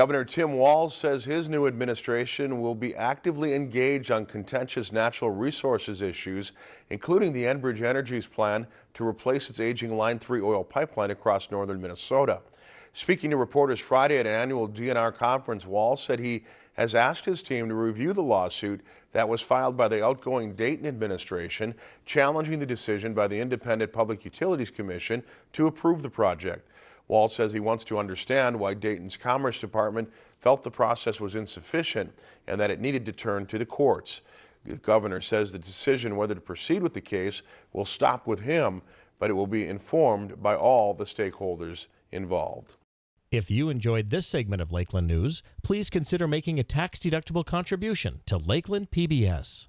Governor Tim Walz says his new administration will be actively engaged on contentious natural resources issues, including the Enbridge Energy's plan to replace its aging Line 3 oil pipeline across northern Minnesota. Speaking to reporters Friday at an annual DNR conference, Walz said he has asked his team to review the lawsuit that was filed by the outgoing Dayton administration challenging the decision by the Independent Public Utilities Commission to approve the project. Walz says he wants to understand why Dayton's Commerce Department felt the process was insufficient and that it needed to turn to the courts. The governor says the decision whether to proceed with the case will stop with him, but it will be informed by all the stakeholders involved. If you enjoyed this segment of Lakeland News, please consider making a tax-deductible contribution to Lakeland PBS.